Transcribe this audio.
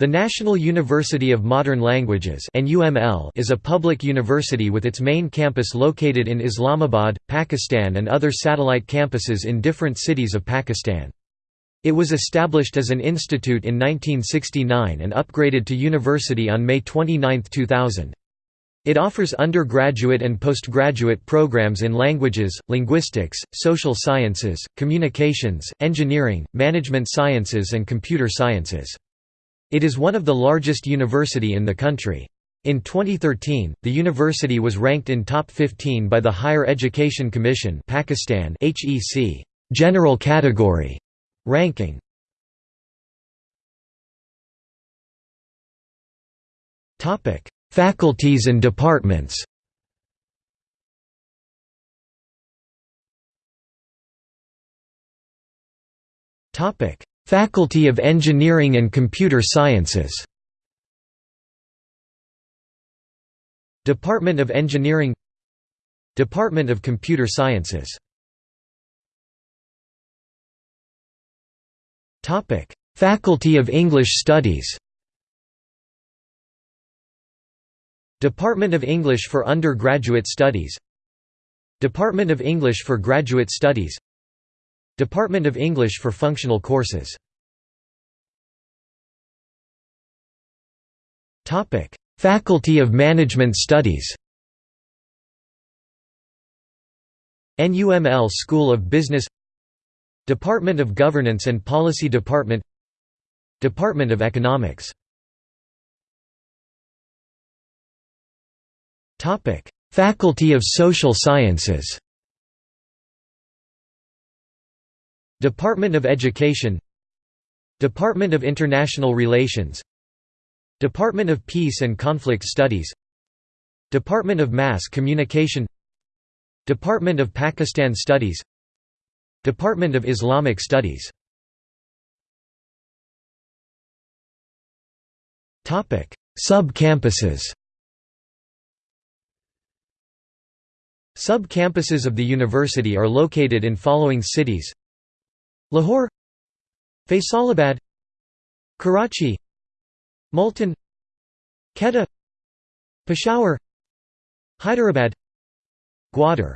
The National University of Modern Languages is a public university with its main campus located in Islamabad, Pakistan and other satellite campuses in different cities of Pakistan. It was established as an institute in 1969 and upgraded to university on May 29, 2000. It offers undergraduate and postgraduate programs in languages, linguistics, social sciences, communications, engineering, management sciences and computer sciences. It is one of the largest university in the country. In 2013, the university was ranked in top 15 by the Higher Education Commission Pakistan HEC General Category ranking. Topic: Faculties and departments. Topic: Faculty of Engineering and Computer Sciences. Department of Engineering. Department of Computer Sciences. Faculty of English Studies. Department of English for Undergraduate Studies. Department of English for Graduate Studies Department of English for Functional Courses. Topic: Faculty of Management Studies. NUML School of Business. Department of Governance and Policy Department. Department of Economics. Faculty of Social Sciences Department of Education Department of International Relations Department of Peace and Conflict Studies Department of Mass Communication Department of Pakistan Studies Department of Islamic Studies. Sub-campuses. Sub-campuses of the university are located in following cities Lahore Faisalabad Karachi Multan Quetta Peshawar Hyderabad Gwadar